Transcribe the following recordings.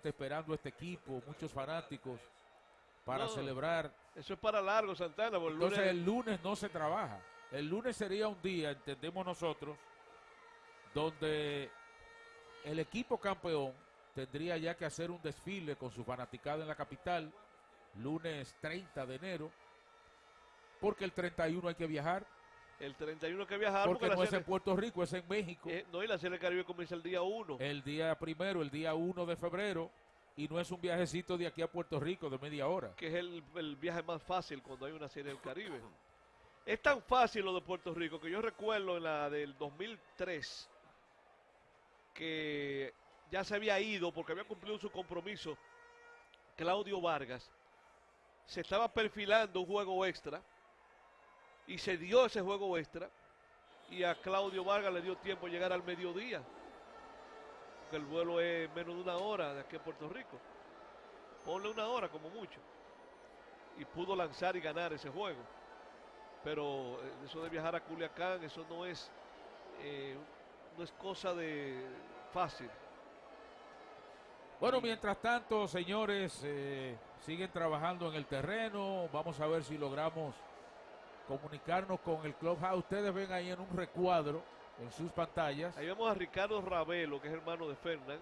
gente esperando este equipo, muchos fanáticos para No, celebrar. Eso es para largo, Santana. Entonces lunes- el lunes no se trabaja. El lunes sería un día, entendemos nosotros, donde el equipo campeón tendría ya que hacer un desfile con su fanaticada en la capital, lunes 30 de enero, porque el 31 hay que viajar, el 31 que viajar porque la no es en Puerto Rico, es en México. eh, no, y la Serie del Caribe comienza el día 1. el día primero, el día 1 de febrero, y no es un viajecito de aquí a Puerto Rico de media hora. que es el, el viaje más fácil cuando hay una serie del Caribe. Es tan fácil lo de Puerto Rico que yo recuerdo en la del 2003 que ya se había ido porque había cumplido su compromiso Claudio Vargas. Se estaba perfilando un juego extra y se dio ese juego extra y a Claudio Vargas le dio tiempo de llegar al mediodía. Que el vuelo es menos de una hora de aquí a Puerto Rico. Ponle una hora como mucho. Y pudo lanzar y ganar ese juego. Pero eh, eso de viajar a Culiacán, eso no es, eh, no es cosa de fácil. Bueno, mientras tanto, señores, eh, siguen trabajando en el terreno. Vamos a ver si logramos comunicarnos con el Clubhouse. Ustedes ven ahí en un recuadro en sus pantallas. Ahí vemos a Ricardo Ravelo, que es hermano de Fernán.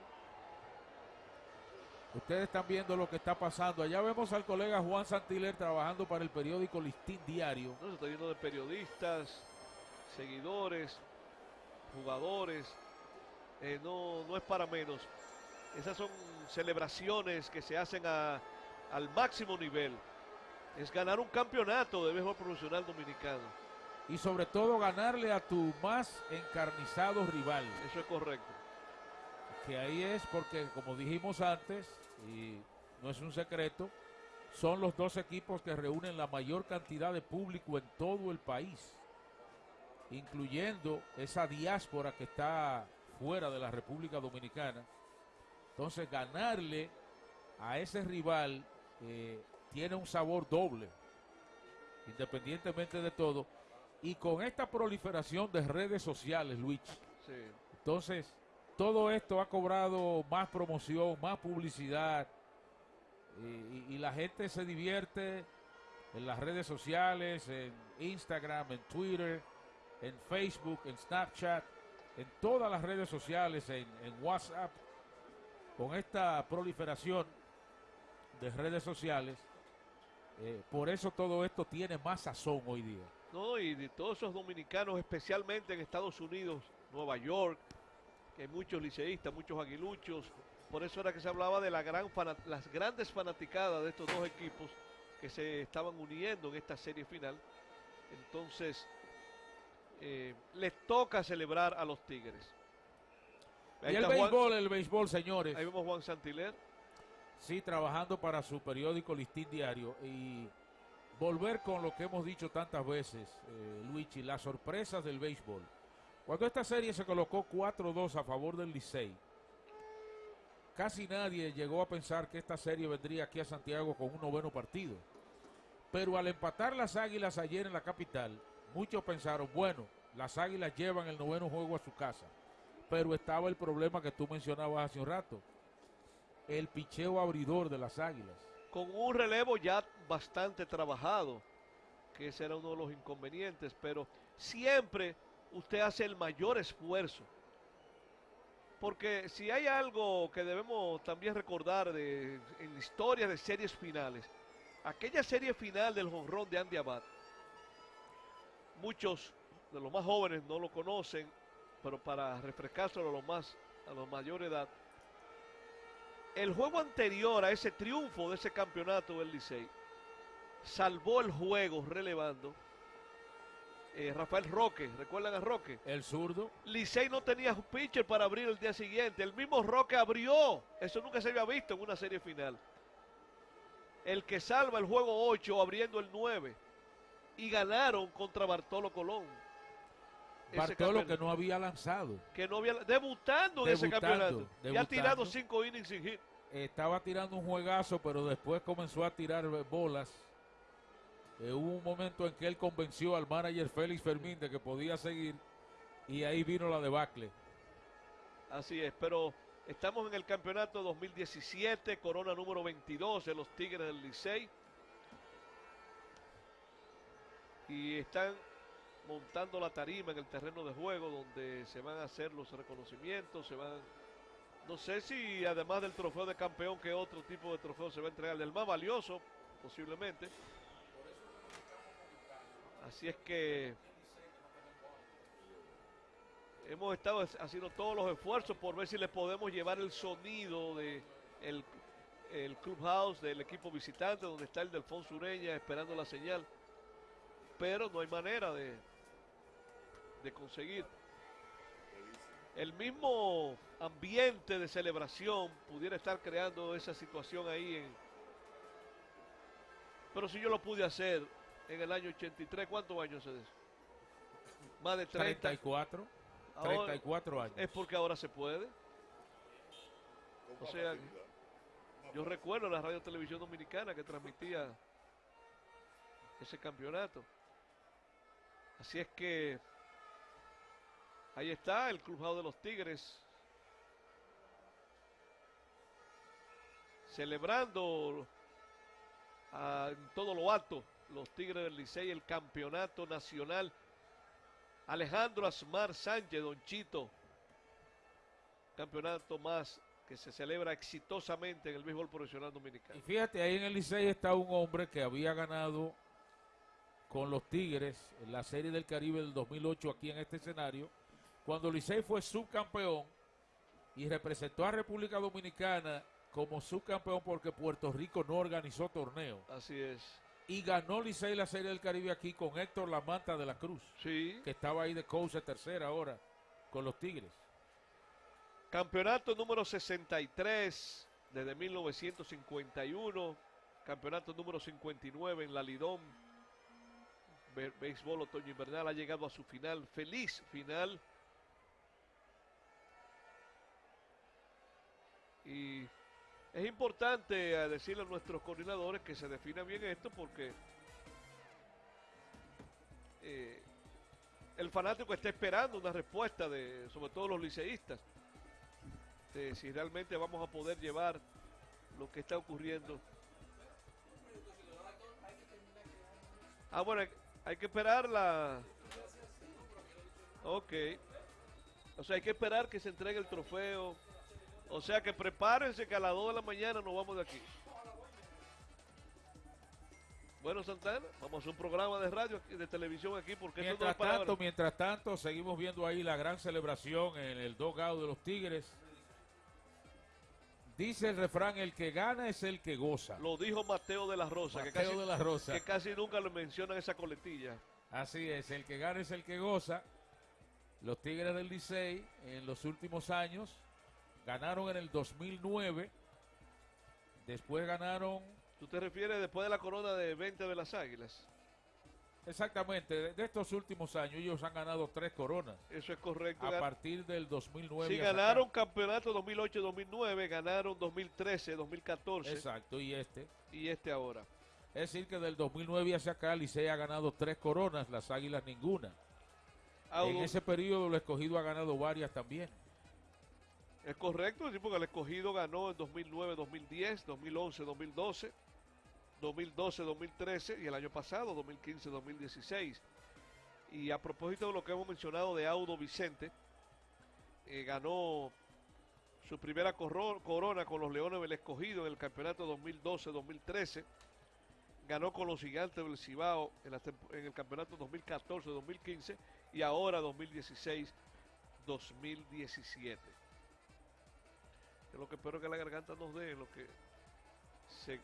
Ustedes están viendo lo que está pasando. Allá vemos al colega Juan Santiler trabajando para el periódico Listín Diario. ¿no? Se está lleno de periodistas, seguidores, jugadores. Eh, no, no es para menos. Esas son celebraciones que se hacen a- al máximo nivel. Es ganar un campeonato de béisbol profesional dominicano. Y sobre todo ganarle a tu más encarnizado rival. Eso es correcto. que ahí es porque, como dijimos antes, y no es un secreto, son los dos equipos que reúnen la mayor cantidad de público en todo el país, incluyendo esa diáspora que está fuera de la República Dominicana. Entonces, ganarle a ese rival eh, tiene un sabor doble, independientemente de todo. Y con esta proliferación de redes sociales, Luis, Sí. entonces, todo esto ha cobrado más promoción, más publicidad y, la gente se divierte en las redes sociales, en Instagram, en Twitter, en Facebook, en Snapchat, en todas las redes sociales, en, en WhatsApp, con esta proliferación de redes sociales. Eh, por eso todo esto tiene más sazón hoy día. No, y de todos esos dominicanos, especialmente en Estados Unidos, Nueva York, que hay muchos liceístas, muchos aguiluchos. Por eso era que se hablaba de la gran las grandes fanaticadas de estos dos equipos que se estaban uniendo en esta serie final. Entonces, eh, les toca celebrar a los Tigres. Ahí Y el Juan- béisbol, el béisbol, señores. ahí vemos Juan Santiler. Sí, trabajando para su periódico Listín Diario y volver con lo que hemos dicho tantas veces, eh, Luigi, las sorpresas del béisbol. Cuando esta serie se colocó 4-2 a favor del Licey, casi nadie llegó a pensar que esta serie vendría aquí a Santiago con un noveno partido. Pero al empatar las Águilas ayer en la capital, muchos pensaron, bueno, las Águilas llevan el noveno juego a su casa. Pero estaba el problema que tú mencionabas hace un rato el picheo abridor de las Águilas. con un relevo ya bastante trabajado, que ese era uno de los inconvenientes, pero siempre usted hace el mayor esfuerzo. Porque si hay algo que debemos también recordar de, en historias de series finales, aquella serie final del jonrón de Andy Abad, muchos de los más jóvenes no lo conocen, pero para refrescárselo a los más a los mayor edad, el juego anterior a ese triunfo de ese campeonato del Licey salvó el juego relevando eh, Rafael Roque, ¿recuerdan a Roque? El zurdo, Licey no tenía pitcher para abrir el día siguiente, el mismo Roque abrió, eso nunca se había visto en una serie final. El que salva el juego 8 abriendo el 9 y ganaron contra Bartolo Colón. Bartolo campeonato. que no había lanzado. que no había debutando en ese Debutando, campeonato. Ya ha debutando. tirado cinco innings sin hit. Estaba tirando un juegazo, pero después comenzó a tirar bolas. Eh, hubo un momento en que él convenció al manager Félix Fermín de que podía seguir y ahí vino la debacle. Así es, pero Estamos en el campeonato 2017, corona número 22 de los Tigres del Licey. Y están montando la tarima en el terreno de juego donde se van a hacer los reconocimientos, se van no sé si además del trofeo de campeón que otro tipo de trofeo se va a entregar, el más valioso posiblemente. Así es que hemos estado haciendo todos los esfuerzos por ver si le podemos llevar el sonido de el, el clubhouse del equipo visitante donde está el Delfonso Ureña esperando la señal pero no hay manera de, de conseguir el mismo ambiente de celebración pudiera estar creando esa situación ahí en pero si yo lo pude hacer en el año 83 ¿cuántos años es eso? más de 30 34 34 años. Es porque ahora se puede. O sea, yo recuerdo la radio televisión dominicana que transmitía ese campeonato. Así es que ahí está el clubado de los Tigres. Celebrando en todo lo alto los Tigres del Licey el campeonato nacional Alejandro Asmar Sánchez, Don Chito. Campeonato más que se celebra exitosamente en el béisbol profesional dominicano. Y fíjate, ahí en el Licey está un hombre que había ganado con los Tigres en la Serie del Caribe del 2008 aquí en este escenario, cuando Licey fue subcampeón y representó a República Dominicana como subcampeón porque Puerto Rico no organizó torneo. Así es y ganó Licey la Serie del Caribe aquí con Héctor Lamanta de la Cruz. Sí. Que estaba ahí de coach de tercera ahora con los Tigres. Campeonato número 63 desde 1951. Campeonato número 59 en la Lidón. Béisbol otoño invernal ha llegado a su final. Feliz final. Y es importante eh, decirle a nuestros coordinadores que se defina bien esto porque eh, el fanático está esperando una respuesta de, sobre todo los liceístas, de si realmente vamos a poder llevar lo que está ocurriendo. Ah, bueno, hay, que esperar la... Ok. O sea, hay que esperar que se entregue el trofeo o sea que prepárense que a las 2 de la mañana nos vamos de aquí. Bueno, Santana, vamos a un programa de radio, de televisión aquí, porque mientras tanto, mientras tanto, seguimos viendo ahí la gran celebración en el dogado de los Tigres. Dice el refrán, el que gana es el que goza. Lo dijo Mateo de la Rosa, que, casi, de la Rosa. que casi nunca le mencionan esa coletilla. Así es, el que gana es el que goza. Los Tigres del Licey en los últimos años Ganaron en el 2009. Después ganaron. ¿Tú te refieres después de la corona de 20 de las Águilas? Exactamente, de estos últimos años ellos han ganado tres coronas. Eso es correcto. A partir del 2009. Sí, ganaron campeonato 2008-2009, ganaron 2013-2014. Exacto, y este. Y este ahora. Es decir, que del 2009 hacia acá Licey ha ganado tres coronas, las Águilas ninguna. En ese periodo el escogido ha ganado varias también. Es correcto, sí, porque el escogido ganó en 2009, 2010, 2011, 2012, 2012, 2013 y el año pasado, 2015, 2016. Y a propósito de lo que hemos mencionado de Audo Vicente, eh, ganó su primera corona con los Leones del Escogido en el campeonato 2012-2013. Ganó con los Gigantes del Cibao en, en el campeonato 2014-2015 y ahora 2016-2017 lo que espero que la garganta nos dé, lo que se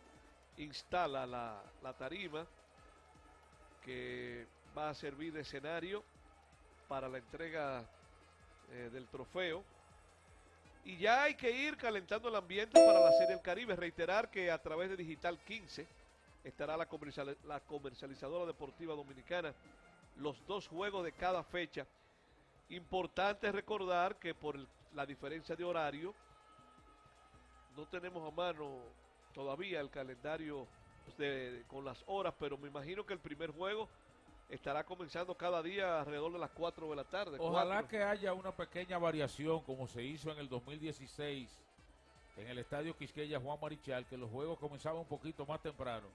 instala la, tarima que va a servir de escenario para la entrega eh, del trofeo. Y ya hay que ir calentando el ambiente para la Serie del Caribe. Reiterar que a través de Digital 15 estará la, la comercializadora deportiva dominicana los dos juegos de cada fecha. Importante recordar que por la diferencia de horario, no tenemos a mano todavía el calendario con las horas, pero me imagino que el primer juego estará comenzando cada día alrededor de las 4 de la tarde. Ojalá que haya una pequeña variación como se hizo en el 2016 en el estadio Quisqueya Juan Marichal, que los juegos comenzaban un poquito más temprano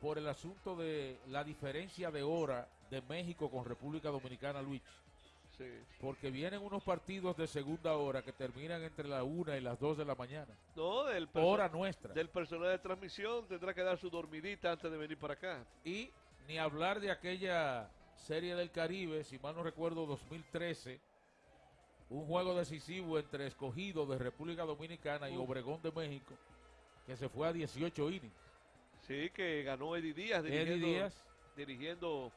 por el asunto de la diferencia de hora de México con República Dominicana, Luis. Sí. Porque vienen unos partidos de segunda hora que terminan entre la una y las 2 de la mañana. No, del, Hora nuestra. del personal de transmisión tendrá que dar su dormidita antes de venir para acá. Y ni hablar de aquella serie del Caribe, si mal no recuerdo, 2013, un juego decisivo entre escogido de República Dominicana y. Obregón de México, que se fue a 18 innings. Sí, que ganó Eddie Díaz Eddie dirigiendo, Díaz dirigiendo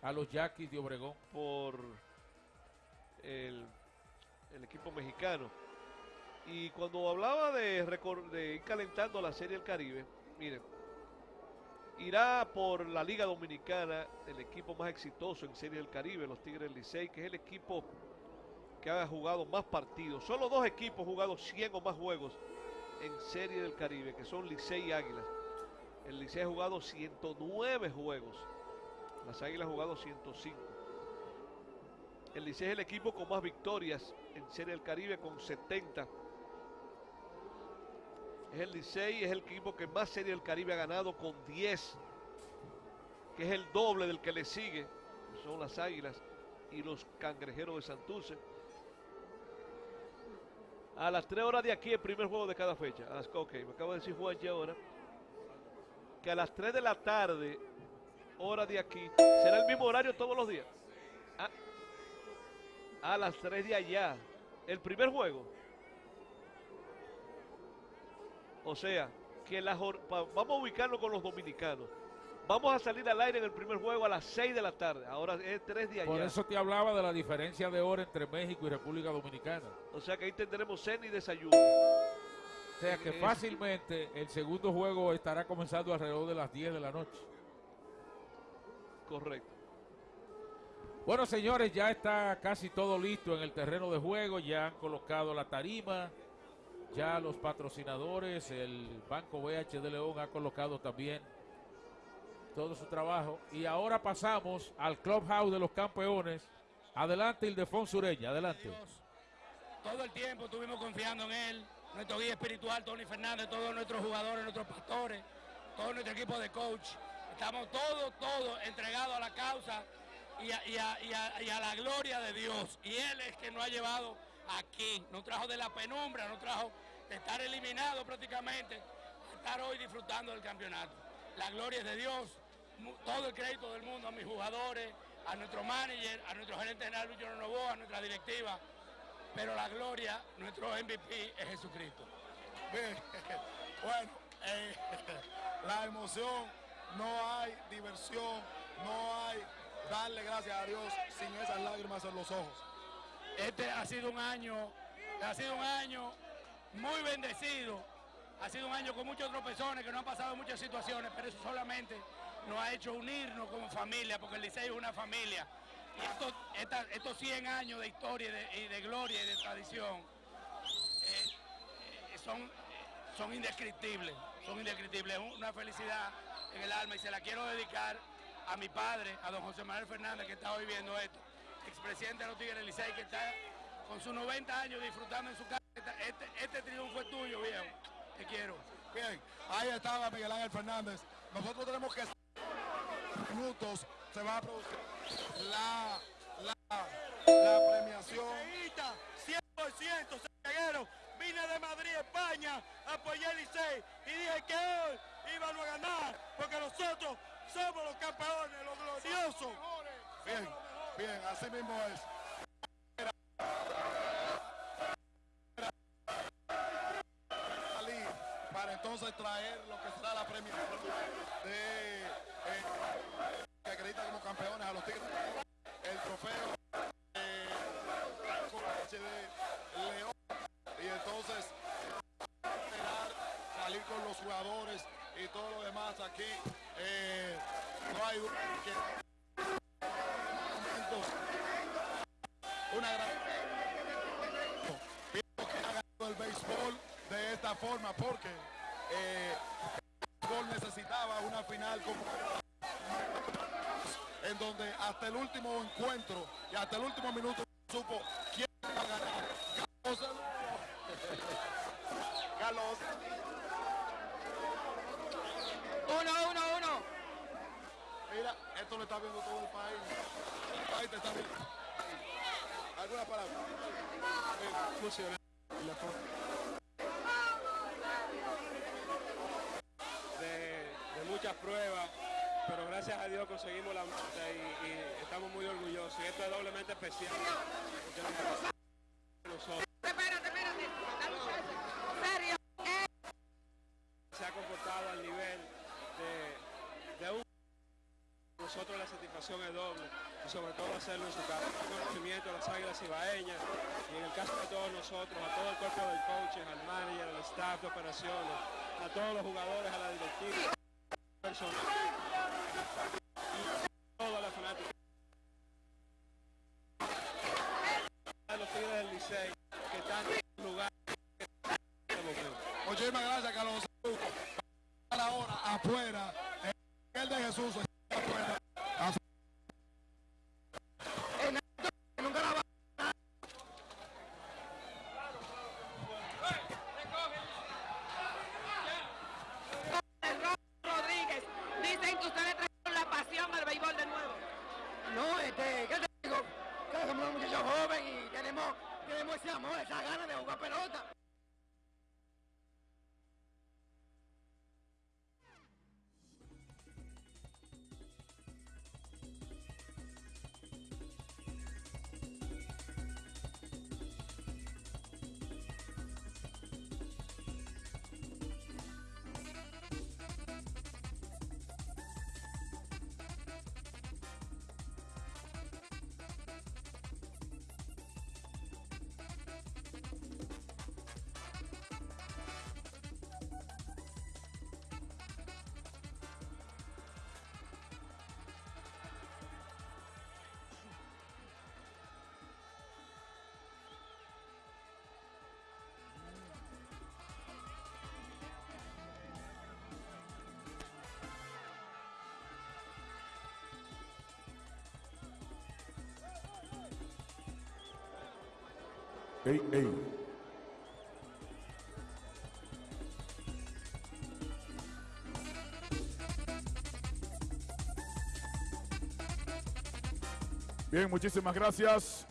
a los Yaquis de Obregón. por el, equipo mexicano. Y cuando hablaba de, de ir calentando la Serie del Caribe, miren, irá por la Liga Dominicana el equipo más exitoso en Serie del Caribe, los Tigres Licey, que es el equipo que ha jugado más partidos. Solo dos equipos han jugado 100 o más juegos en Serie del Caribe, que son Licey y Águilas. El Licey ha jugado 109 juegos. Las Águilas han jugado 105. El Licey es el equipo con más victorias en Serie del Caribe con 70. Es el Licey, es el equipo que más Serie del Caribe ha ganado con 10. Que es el doble del que le sigue. Son las Águilas y los Cangrejeros de Santurce. A las 3 horas de aquí, el primer juego de cada fecha. Las, ok, me acaba de decir Juan ya ahora. Que a las 3 de la tarde, hora de aquí, será el mismo horario todos los días. Ah, a las 3 de allá. El primer juego. O sea, que la vamos a ubicarlo con los dominicanos. Vamos a salir al aire en el primer juego a las 6 de la tarde. Ahora es 3 de allá. Por eso te hablaba de la diferencia de hora entre México y República Dominicana. O sea que ahí tendremos cena y desayuno. O sea que Es- fácilmente el segundo juego estará comenzando alrededor de las 10 de la noche. Correcto. Bueno, señores, ya está casi todo listo en el terreno de juego. Ya han colocado la tarima. Ya los patrocinadores, el Banco BH de León ha colocado también todo su trabajo. Y ahora pasamos al Clubhouse de los Campeones. Adelante, Ildefonso Ureña, adelante. Todo el tiempo estuvimos confiando en él, nuestro guía espiritual, Tony Fernández, todos nuestros jugadores, nuestros pastores, todo nuestro equipo de coach. Estamos todos, todos entregados a la causa y a, la gloria de Dios. Y Él es que nos ha llevado aquí, nos trajo de la penumbra, nos trajo de estar eliminado prácticamente, estar hoy disfrutando del campeonato. La gloria es de Dios, todo el crédito del mundo a mis jugadores, a nuestro manager, a nuestro gerente general Luis a nuestra directiva, pero la gloria, nuestro MVP es Jesucristo. Bueno, eh, la emoción, no hay diversión, no hay darle gracias a Dios sin esas lágrimas en los ojos. Este ha sido un año, ha sido un año muy bendecido, ha sido un año con muchos tropezones, que no han pasado muchas situaciones, pero eso solamente nos ha hecho unirnos como familia, porque el Liceo es una familia. Y estos, esta- estos 100 años de historia y de, y de gloria y de tradición eh, eh, son, eh, son indescriptibles, son indescriptibles. Es una felicidad en el alma y se la quiero dedicar a mi padre, a don José Manuel Fernández, que está hoy viendo esto, expresidente de los Tigres Licey, que está con sus 90 años disfrutando en su casa. Este, este triunfo es tuyo, viejo. Te quiero. Bien, ahí estaba Miguel Ángel Fernández. Nosotros tenemos que minutos se va a producir la, la, la premiación. 100% santiaguero. Vine de Madrid, España, apoyé el Licey y dije que hoy íbamos a ganar porque nosotros somos los campeones, los gloriosos. Bien, bien, así mismo es. Para entonces traer lo que será la premiación de eh, que acredita como campeones a los Tigres. El trofeo eh, HD León. Y entonces salir con los jugadores y todo lo demás aquí. Eh, no hay momentos. Una gran. Pienso que ha ganado el béisbol de esta forma porque eh, el béisbol necesitaba una final como en donde hasta el último encuentro y hasta el último minuto supo quién va a ganar. Carlos. Carlos. Uno, uno, uno. Mira, esto lo está viendo todo el país. País te está viendo. ¿Alguna palabra? Funciona. De, de muchas pruebas, pero gracias a Dios conseguimos la meta y, y estamos muy orgullosos. Y esto es doblemente especial. porque nosotros Espérate, espérate. Dame un chance. Serio. se ha comportado al nivel de, de un doble y sobre todo hacerlo en su casa. Conocimiento a las águilas ibaeñas y en el caso de todos nosotros, a todo el cuerpo de coaches, al manager, al staff de operaciones, a todos los jugadores, a la directiva, personal Bien, muchísimas gracias.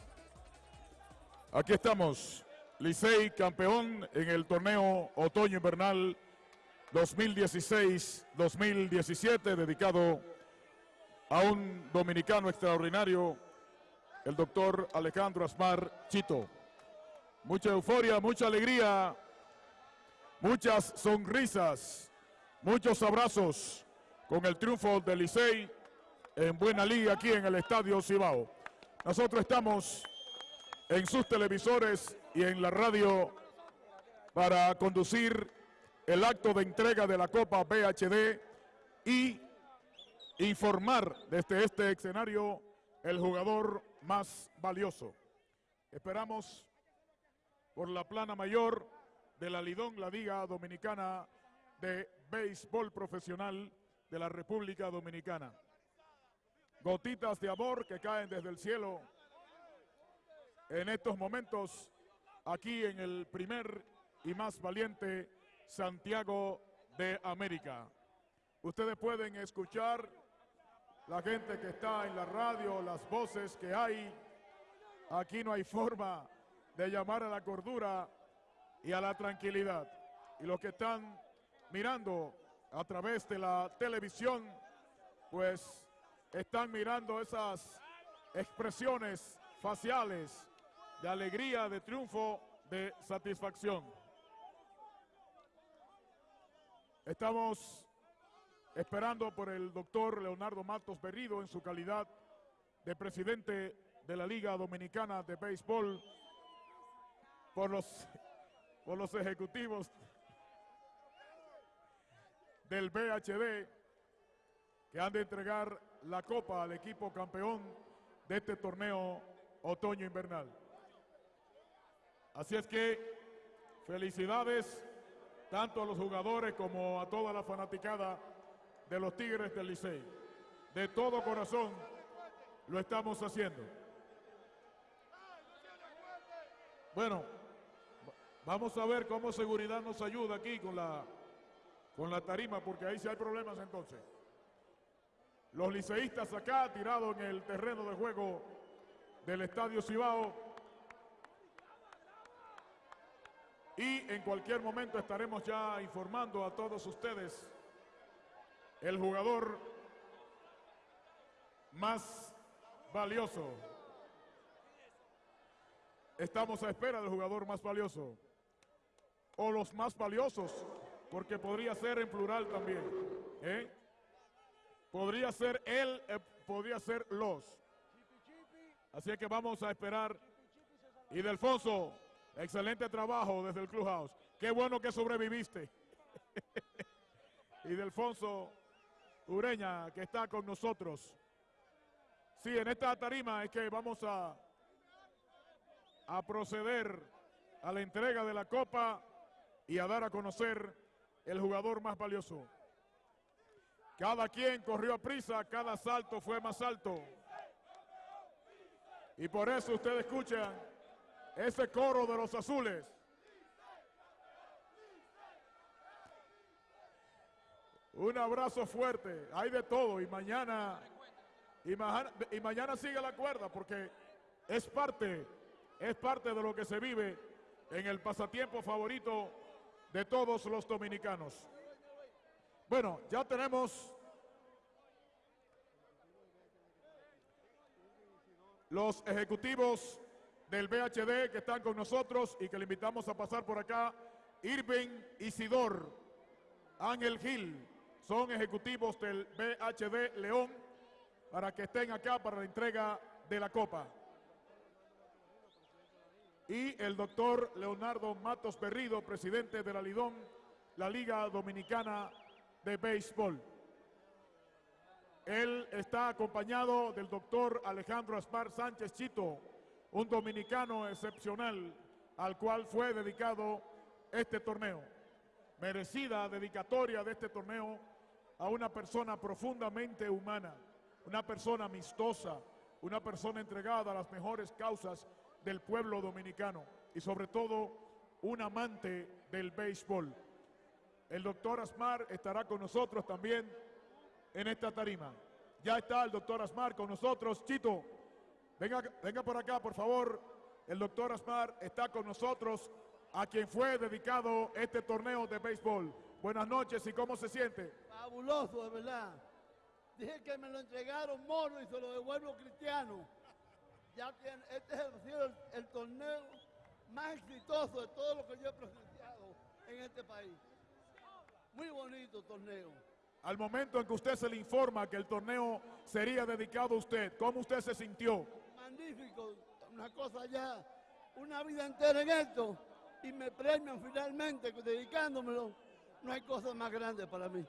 Aquí estamos. Licey campeón en el torneo otoño invernal 2016-2017 dedicado a un dominicano extraordinario, el doctor Alejandro Asmar Chito. Mucha euforia, mucha alegría, muchas sonrisas, muchos abrazos con el triunfo del Licey en buena liga aquí en el Estadio Cibao. Nosotros estamos en sus televisores y en la radio para conducir el acto de entrega de la Copa BHD y informar desde este escenario el jugador más valioso. Esperamos por la plana mayor de la Lidón, la Liga Dominicana de Béisbol Profesional de la República Dominicana. Gotitas de amor que caen desde el cielo en estos momentos aquí en el primer y más valiente Santiago de América. Ustedes pueden escuchar la gente que está en la radio, las voces que hay. Aquí no hay forma de llamar a la cordura y a la tranquilidad. Y los que están mirando a través de la televisión, pues están mirando esas expresiones faciales de alegría, de triunfo, de satisfacción. Estamos esperando por el doctor Leonardo Matos Berrido en su calidad de presidente de la Liga Dominicana de Béisbol, por los, por los ejecutivos del BHD que han de entregar la copa al equipo campeón de este torneo otoño-invernal. Así es que felicidades tanto a los jugadores como a toda la fanaticada de los Tigres del Licey. De todo corazón, lo estamos haciendo. Bueno, vamos a ver cómo seguridad nos ayuda aquí con la, con la tarima, porque ahí sí hay problemas entonces. Los liceístas acá, tirados en el terreno de juego del Estadio Cibao. Y en cualquier momento estaremos ya informando a todos ustedes el jugador más valioso. Estamos a espera del jugador más valioso. O los más valiosos, porque podría ser en plural también. ¿eh? Podría ser él, eh, podría ser los. Así que vamos a esperar. Y Delfonso, excelente trabajo desde el Clubhouse. Qué bueno que sobreviviste. y Delfonso Ureña, que está con nosotros. Sí, en esta tarima es que vamos a, a proceder a la entrega de la copa y a dar a conocer el jugador más valioso. Cada quien corrió a prisa, cada salto fue más alto. Y por eso ustedes escuchan ese coro de los azules. Un abrazo fuerte, hay de todo y mañana y, mañana y mañana sigue la cuerda porque es parte, es parte de lo que se vive en el pasatiempo favorito de todos los dominicanos. Bueno, ya tenemos los ejecutivos del BHD que están con nosotros y que le invitamos a pasar por acá. Irving Isidor, Ángel Gil, son ejecutivos del BHD León para que estén acá para la entrega de la copa. Y el doctor Leonardo Matos Berrido, presidente de la Lidón, la Liga Dominicana de Béisbol. Él está acompañado del doctor Alejandro Aspar Sánchez Chito, un dominicano excepcional al cual fue dedicado este torneo. Merecida dedicatoria de este torneo a una persona profundamente humana, una persona amistosa, una persona entregada a las mejores causas del pueblo dominicano y sobre todo un amante del béisbol. El doctor Asmar estará con nosotros también en esta tarima. Ya está el doctor Asmar con nosotros. Chito, venga, venga por acá, por favor. El doctor Asmar está con nosotros, a quien fue dedicado este torneo de béisbol. Buenas noches y cómo se siente. Fabuloso, de verdad. Dije que me lo entregaron Moro y se lo devuelvo Cristiano. Ya este el, el torneo más exitoso de todo lo que yo he presenciado en este país. Muy bonito torneo. Al momento en que usted se le informa que el torneo sería dedicado a usted, ¿cómo usted se sintió? Magnífico, una cosa ya, una vida entera en esto y me premian finalmente dedicándomelo. No hay cosa más grande para mí.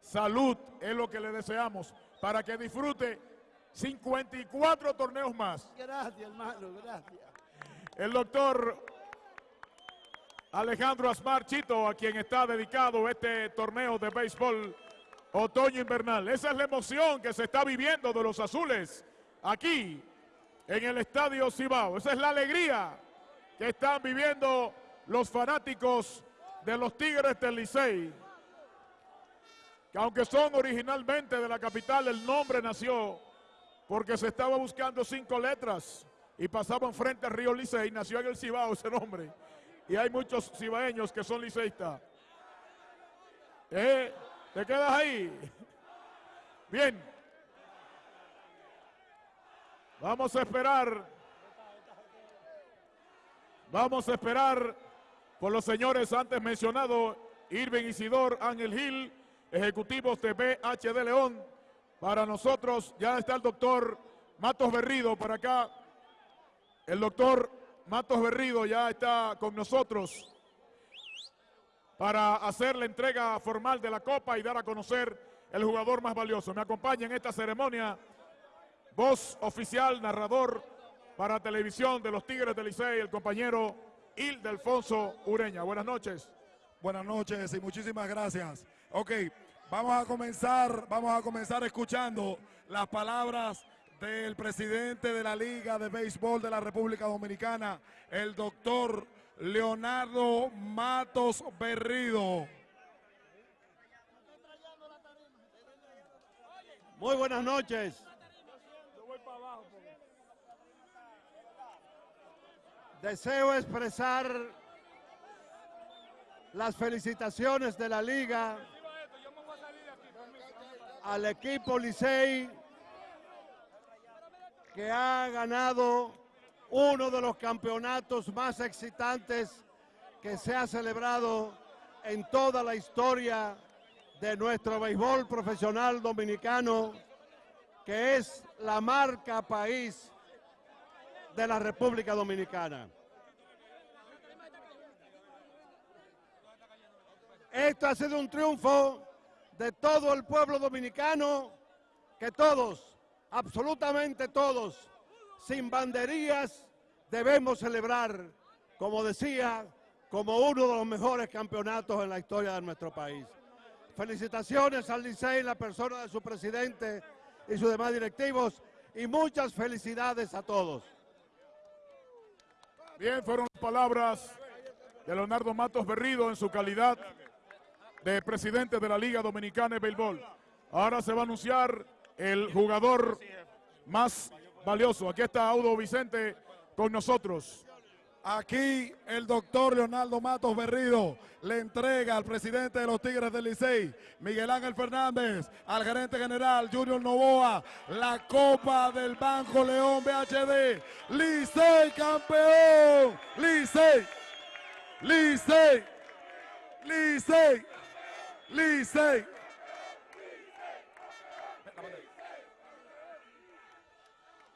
Salud es lo que le deseamos para que disfrute 54 torneos más. Gracias, hermano, gracias. El doctor Alejandro Asmar Chito, a quien está dedicado este torneo de béisbol otoño invernal. Esa es la emoción que se está viviendo de los azules aquí en el Estadio Cibao. Esa es la alegría que están viviendo los fanáticos de los Tigres del Licey. Que aunque son originalmente de la capital, el nombre nació porque se estaba buscando cinco letras y pasaban frente al río Licey, nació en el Cibao ese nombre. Y hay muchos cibaeños que son liceístas. ¿Eh? ¿Te quedas ahí? Bien. Vamos a esperar. Vamos a esperar por los señores antes mencionados, Irving Isidor, Ángel Gil, ejecutivos de BHD León. Para nosotros ya está el doctor Matos Berrido por acá. El doctor Matos Berrido ya está con nosotros para hacer la entrega formal de la copa y dar a conocer el jugador más valioso. Me acompaña en esta ceremonia voz oficial, narrador para televisión de los Tigres del Licey, el compañero Ildefonso Ureña. Buenas noches. Buenas noches y muchísimas gracias. Ok, vamos a comenzar, vamos a comenzar escuchando las palabras del presidente de la Liga de Béisbol de la República Dominicana, el doctor Leonardo Matos Berrido. Muy buenas noches. Deseo expresar las felicitaciones de la liga al equipo Licey que ha ganado uno de los campeonatos más excitantes que se ha celebrado en toda la historia de nuestro béisbol profesional dominicano, que es la marca país de la República Dominicana. Esto ha sido un triunfo de todo el pueblo dominicano, que todos, absolutamente todos, sin banderías, debemos celebrar, como decía, como uno de los mejores campeonatos en la historia de nuestro país. Felicitaciones al Licey, la persona de su presidente y sus demás directivos, y muchas felicidades a todos. Bien, fueron las palabras de Leonardo Matos Berrido en su calidad de presidente de la Liga Dominicana de Béisbol. Ahora se va a anunciar el jugador más valioso. Aquí está Audo Vicente con nosotros. Aquí el doctor Leonardo Matos Berrido le entrega al presidente de los Tigres del Licey, Miguel Ángel Fernández, al gerente general Junior Novoa, la Copa del Banco León BHD. Licey campeón. Licey. Licey. Licey. Licey.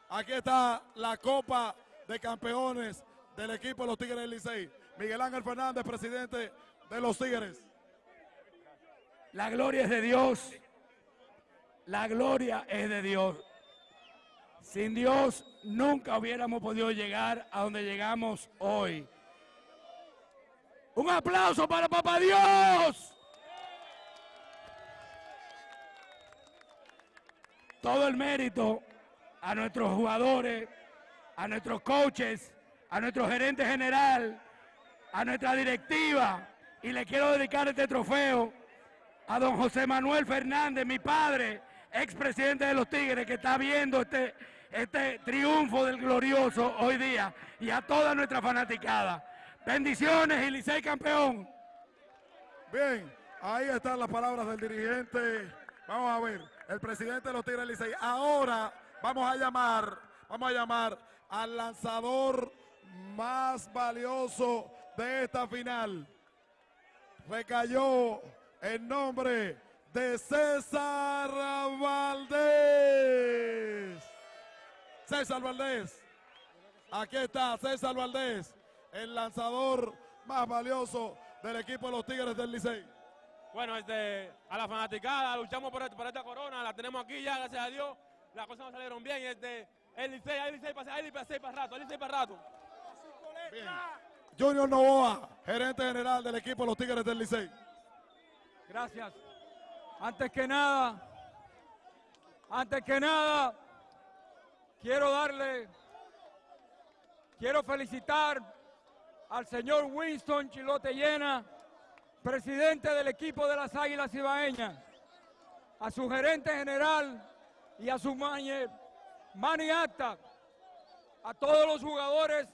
Aquí está la Copa de Campeones del equipo de los Tigres del Licey. Miguel Ángel Fernández, presidente de los Tigres. La gloria es de Dios. La gloria es de Dios. Sin Dios nunca hubiéramos podido llegar a donde llegamos hoy. Un aplauso para Papá Dios. Todo el mérito a nuestros jugadores, a nuestros coaches, a nuestro gerente general, a nuestra directiva. Y le quiero dedicar este trofeo a don José Manuel Fernández, mi padre, expresidente de los Tigres, que está viendo este, este triunfo del glorioso hoy día, y a toda nuestra fanaticada. Bendiciones y Licey campeón. Bien, ahí están las palabras del dirigente. Vamos a ver, el presidente de los Tigres Licey. Ahora vamos a llamar, vamos a llamar al lanzador más valioso de esta final. Recayó en nombre de César Valdés. César Valdés. Aquí está César Valdés, el lanzador más valioso del equipo de los Tigres del Licey. Bueno, este, a la fanaticada, luchamos por, por, esta corona, la tenemos aquí ya, gracias a Dios. Las cosas nos salieron bien. Este, el Licey, el Licey, el Licey para rato, el Licey para rato. Bien. Junior Novoa, gerente general del equipo de los Tigres del Licey. Gracias. Antes que nada, antes que nada, quiero darle, quiero felicitar al señor Winston Chilote Llena, presidente del equipo de las Águilas Ibaeñas, a su gerente general y a su Mani Acta, a todos los jugadores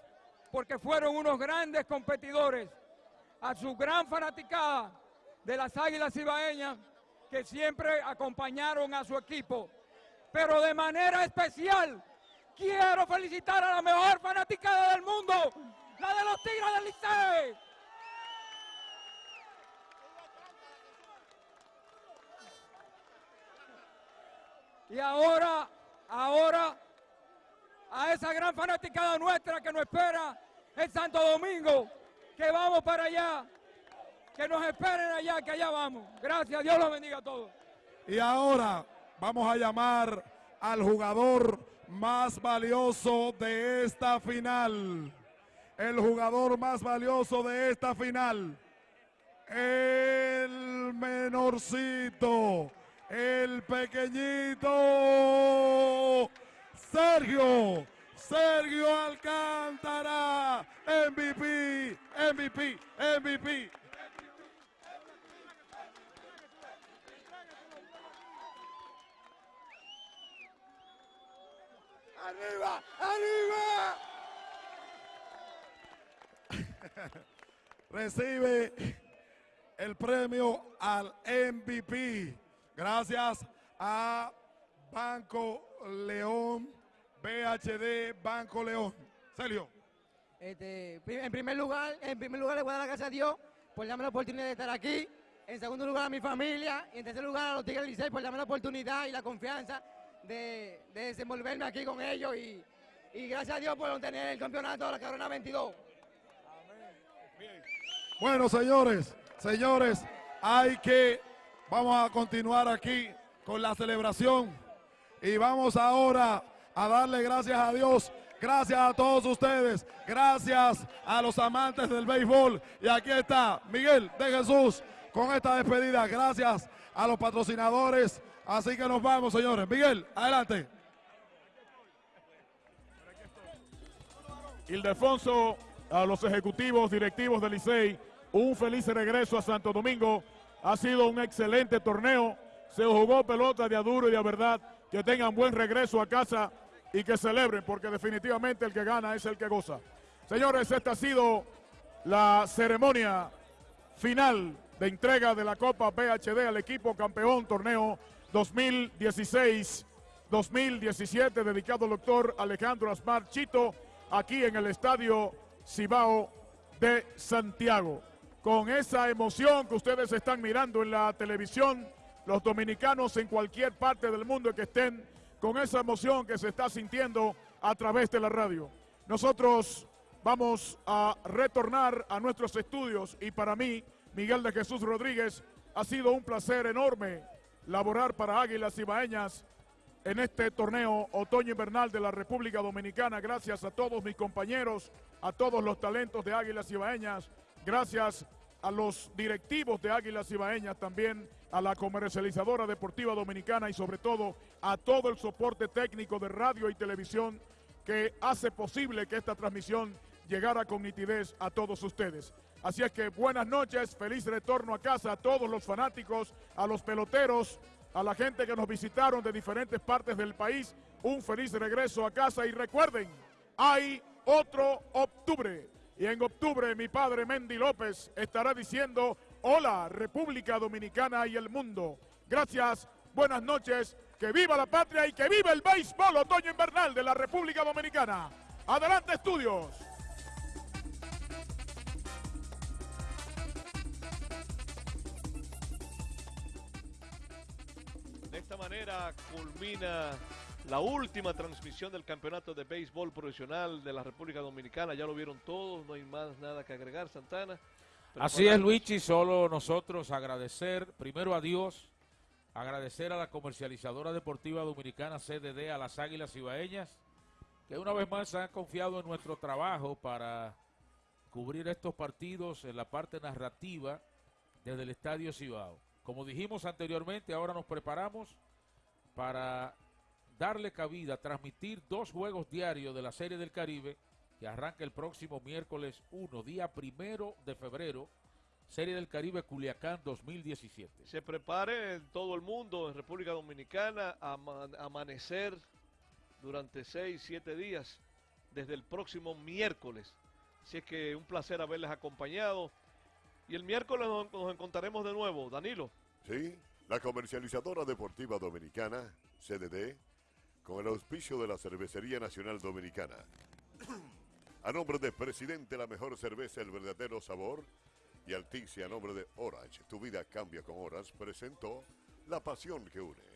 porque fueron unos grandes competidores, a su gran fanaticada de las Águilas Ibaeñas que siempre acompañaron a su equipo. Pero de manera especial quiero felicitar a la mejor fanaticada del mundo, la de los Tigres del Licey. Y ahora, ahora, a esa gran fanaticada nuestra que nos espera en Santo Domingo, que vamos para allá, que nos esperen allá, que allá vamos. Gracias, Dios los bendiga a todos. Y ahora vamos a llamar al jugador más valioso de esta final. El jugador más valioso de esta final. El menorcito el pequeñito Sergio, Sergio Alcántara, MVP, MVP, MVP. ¡Arriba! ¡Arriba! Recibe el premio al MVP. Gracias a Banco León, BHD Banco León. Sergio. Este, en primer lugar, en primer lugar le voy a dar gracias a Dios por darme la oportunidad de estar aquí. En segundo lugar a mi familia y en tercer lugar a los Tigres Licey por darme la oportunidad y la confianza de, de desenvolverme aquí con ellos y, y gracias a Dios por obtener el campeonato de la Corona 22. Bueno, señores, señores, hay que, vamos a continuar aquí con la celebración y vamos ahora a darle gracias a Dios, gracias a todos ustedes, gracias a los amantes del béisbol. Y aquí está Miguel de Jesús con esta despedida, gracias a los patrocinadores. Así que nos vamos, señores. Miguel, adelante. Ildefonso, a los ejecutivos, directivos del Licey, un feliz regreso a Santo Domingo. Ha sido un excelente torneo. Se jugó pelota de a duro y de verdad. Que tengan buen regreso a casa y que celebren, porque definitivamente el que gana es el que goza. Señores, esta ha sido la ceremonia final de entrega de la Copa PHD al equipo campeón torneo 2016-2017 dedicado al doctor Alejandro Asmar Chito aquí en el estadio Cibao de Santiago. Con esa emoción que ustedes están mirando en la televisión, los dominicanos en cualquier parte del mundo que estén, con esa emoción que se está sintiendo a través de la radio. Nosotros vamos a retornar a nuestros estudios y para mí, Miguel de Jesús Rodríguez, ha sido un placer enorme laborar para Águilas Ibaeñas en este torneo otoño-invernal de la República Dominicana. Gracias a todos mis compañeros, a todos los talentos de Águilas Ibaeñas, gracias a los directivos de Águilas Ibaeñas también, a la comercializadora deportiva dominicana y sobre todo a todo el soporte técnico de radio y televisión que hace posible que esta transmisión llegara con nitidez a todos ustedes. Así es que buenas noches, feliz retorno a casa a todos los fanáticos, a los peloteros, a la gente que nos visitaron de diferentes partes del país. Un feliz regreso a casa y recuerden, hay otro octubre. Y en octubre mi padre Mendy López estará diciendo, hola República Dominicana y el mundo. Gracias, buenas noches, que viva la patria y que viva el béisbol otoño invernal de la República Dominicana. Adelante estudios. De esta manera culmina la última transmisión del campeonato de béisbol profesional de la República Dominicana. Ya lo vieron todos, no hay más nada que agregar, Santana. Así es, Luigi, solo nosotros agradecer primero a Dios, agradecer a la comercializadora deportiva dominicana CDD, a las Águilas Ibaeñas, que una vez más han confiado en nuestro trabajo para cubrir estos partidos en la parte narrativa desde el Estadio Cibao. Como dijimos anteriormente, ahora nos preparamos para darle cabida, transmitir dos juegos diarios de la Serie del Caribe que arranca el próximo miércoles 1, día primero de febrero, Serie del Caribe Culiacán 2017. Se prepare en todo el mundo, en República Dominicana, a ama- amanecer durante seis, siete días, desde el próximo miércoles. Así es que un placer haberles acompañado. Y el miércoles nos, nos encontraremos de nuevo. Danilo. Sí, la comercializadora deportiva dominicana, CDD, con el auspicio de la Cervecería Nacional Dominicana. A nombre del presidente, la mejor cerveza, el verdadero sabor. Y Alticia, a nombre de Orange, tu vida cambia con horas, presentó la pasión que une.